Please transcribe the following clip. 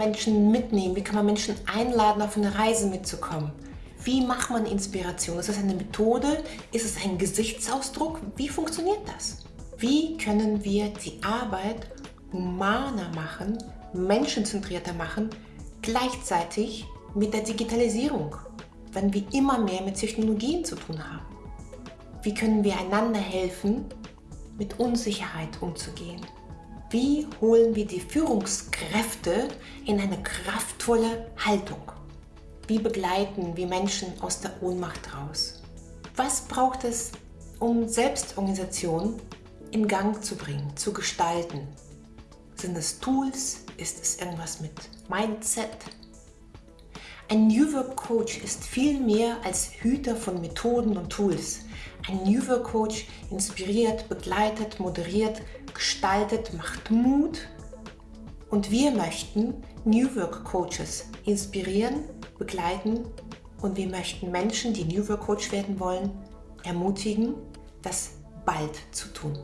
Menschen mitnehmen? Wie kann man Menschen einladen, auf eine Reise mitzukommen? Wie macht man Inspiration? Ist das eine Methode? Ist es ein Gesichtsausdruck? Wie funktioniert das? Wie können wir die Arbeit humaner machen, menschenzentrierter machen, gleichzeitig mit der Digitalisierung, wenn wir immer mehr mit Technologien zu tun haben? Wie können wir einander helfen, mit Unsicherheit umzugehen? Wie holen wir die Führungskräfte in eine kraftvolle Haltung? Wie begleiten wir Menschen aus der Ohnmacht raus? Was braucht es, um Selbstorganisation in Gang zu bringen, zu gestalten? Sind es Tools? Ist es irgendwas mit Mindset? Ein New Work Coach ist viel mehr als Hüter von Methoden und Tools. Ein New Work Coach inspiriert, begleitet, moderiert, gestaltet, macht Mut. Und wir möchten New Work Coaches inspirieren, begleiten und wir möchten Menschen, die New Work Coach werden wollen, ermutigen, das bald zu tun.